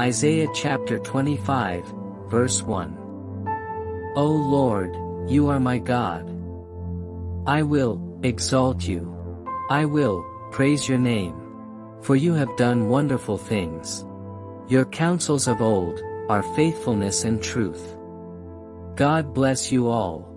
Isaiah chapter 25, verse 1. O Lord, you are my God. I will exalt you. I will praise your name. For you have done wonderful things. Your counsels of old are faithfulness and truth. God bless you all.